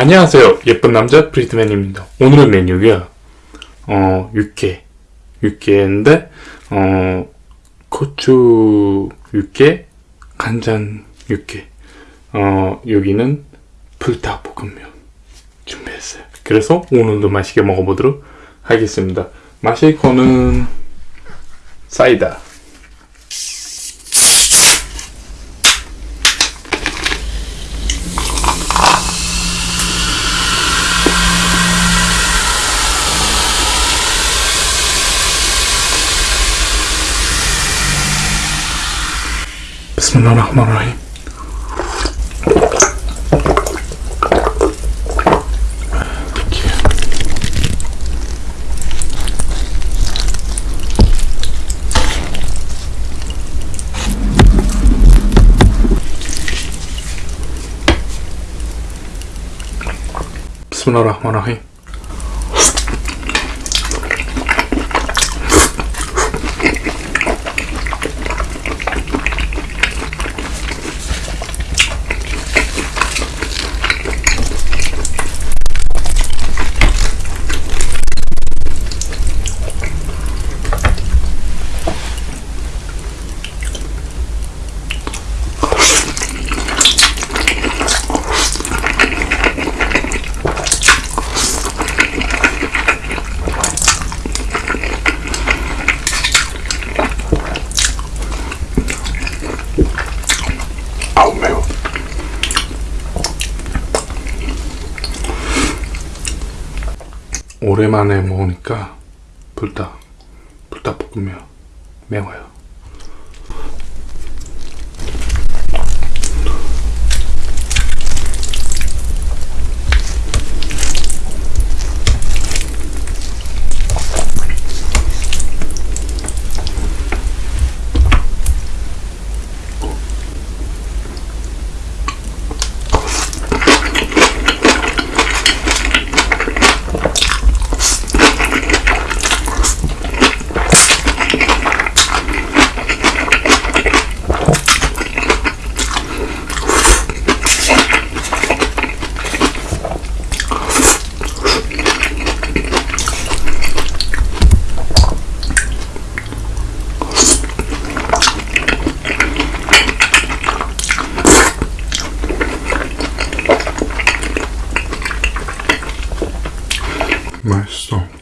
안녕하세요. 예쁜 남자 브리트맨입니다. 오늘의 메뉴가 어 육회, 육회인데 어 고추 육회, 간장 육회. 어 여기는 불닭볶음면 준비했어요. 그래서 오늘도 맛있게 먹어보도록 하겠습니다. 마실 거는 사이다. 비스밀라흐마라힘 비스밀라흐마라힘 아우 매워 오랜만에 먹으니까 불닭 불닭볶음면 매워요 my song.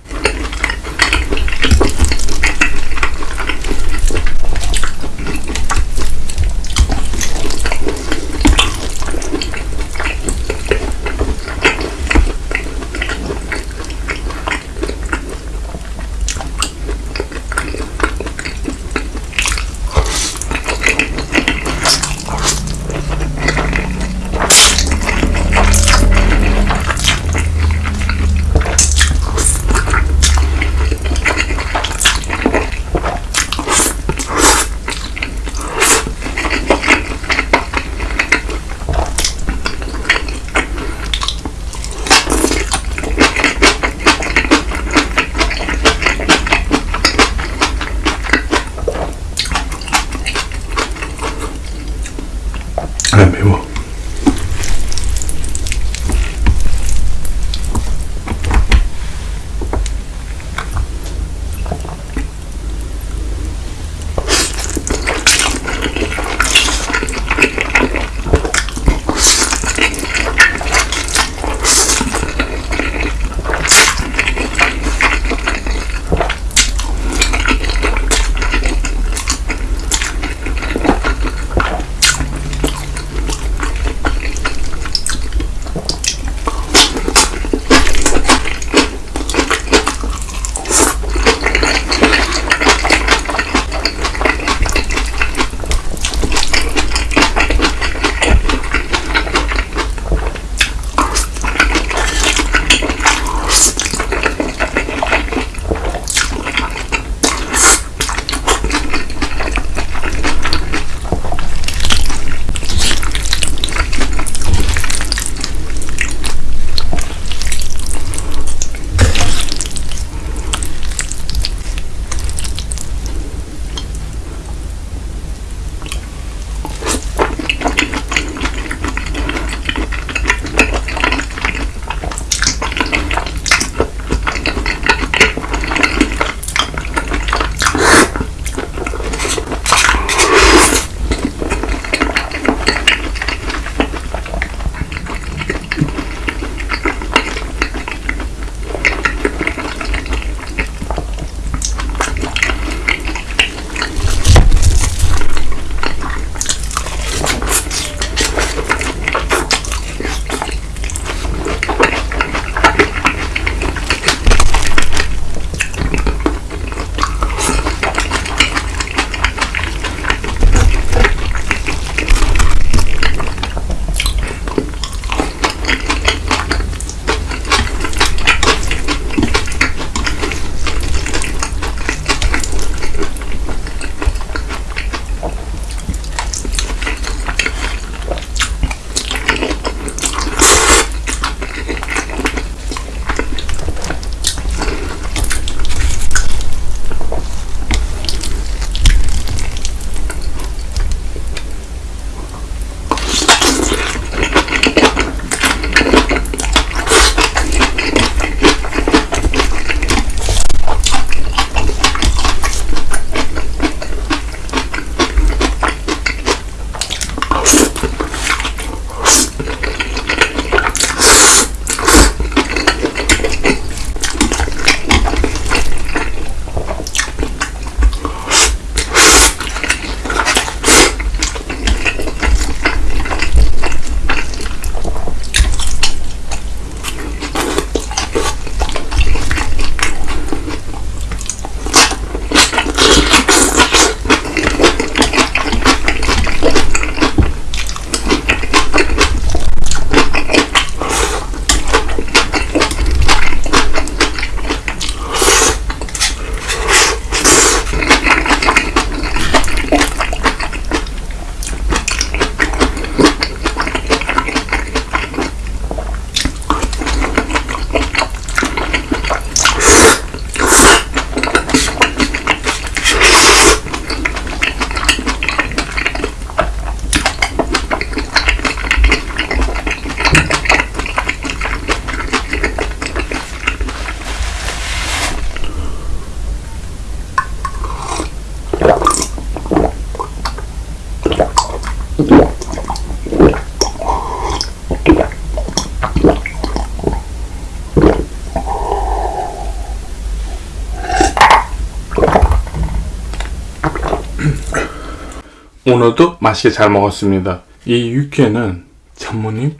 오늘도 맛있게 잘 먹었습니다. 이 육회는 전모님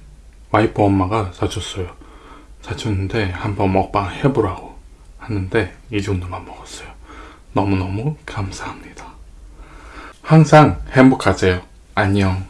와이프 엄마가 사줬어요. 사줬는데 한번 먹방 해보라고 하는데 이 정도만 먹었어요. 너무너무 감사합니다. 항상 행복하세요. 안녕.